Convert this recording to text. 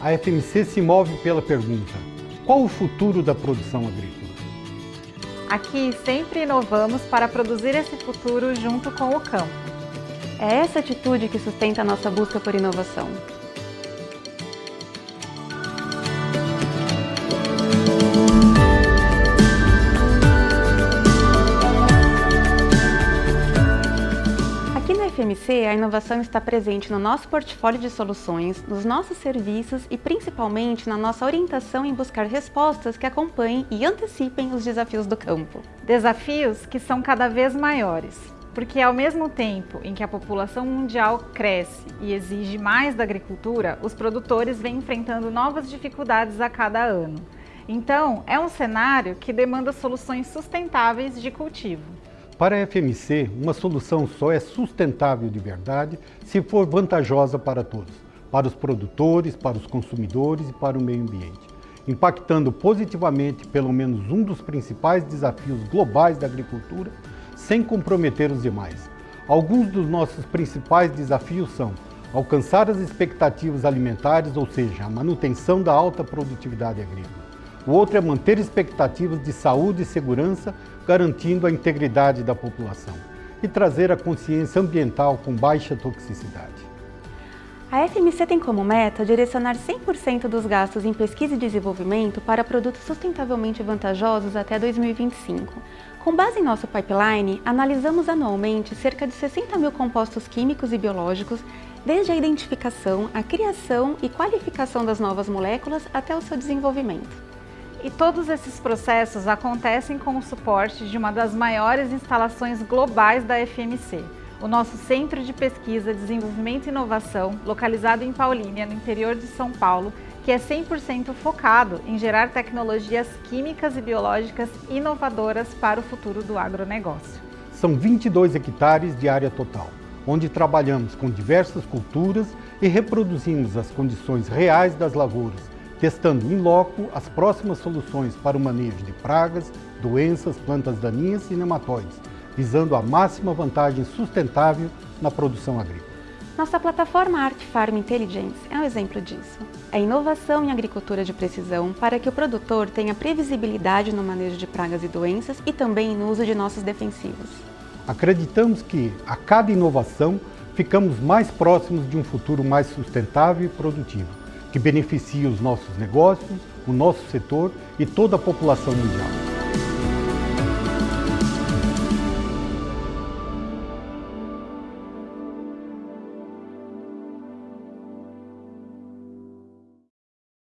A FMC se move pela pergunta, qual o futuro da produção agrícola? Aqui sempre inovamos para produzir esse futuro junto com o campo. É essa atitude que sustenta a nossa busca por inovação. A inovação está presente no nosso portfólio de soluções, nos nossos serviços e principalmente na nossa orientação em buscar respostas que acompanhem e antecipem os desafios do campo. Desafios que são cada vez maiores, porque ao mesmo tempo em que a população mundial cresce e exige mais da agricultura, os produtores vêm enfrentando novas dificuldades a cada ano. Então, é um cenário que demanda soluções sustentáveis de cultivo. Para a FMC, uma solução só é sustentável de verdade se for vantajosa para todos, para os produtores, para os consumidores e para o meio ambiente, impactando positivamente pelo menos um dos principais desafios globais da agricultura, sem comprometer os demais. Alguns dos nossos principais desafios são alcançar as expectativas alimentares, ou seja, a manutenção da alta produtividade agrícola, o outro é manter expectativas de saúde e segurança, garantindo a integridade da população. E trazer a consciência ambiental com baixa toxicidade. A FMC tem como meta direcionar 100% dos gastos em pesquisa e desenvolvimento para produtos sustentavelmente vantajosos até 2025. Com base em nosso pipeline, analisamos anualmente cerca de 60 mil compostos químicos e biológicos, desde a identificação, a criação e qualificação das novas moléculas até o seu desenvolvimento. E todos esses processos acontecem com o suporte de uma das maiores instalações globais da FMC, o nosso Centro de Pesquisa, Desenvolvimento e Inovação, localizado em Paulínia, no interior de São Paulo, que é 100% focado em gerar tecnologias químicas e biológicas inovadoras para o futuro do agronegócio. São 22 hectares de área total, onde trabalhamos com diversas culturas e reproduzimos as condições reais das lavouras, testando em loco as próximas soluções para o manejo de pragas, doenças, plantas daninhas e nematóides, visando a máxima vantagem sustentável na produção agrícola. Nossa plataforma Art Farm Intelligence é um exemplo disso. É inovação em agricultura de precisão para que o produtor tenha previsibilidade no manejo de pragas e doenças e também no uso de nossos defensivos. Acreditamos que, a cada inovação, ficamos mais próximos de um futuro mais sustentável e produtivo que beneficia os nossos negócios, o nosso setor e toda a população mundial.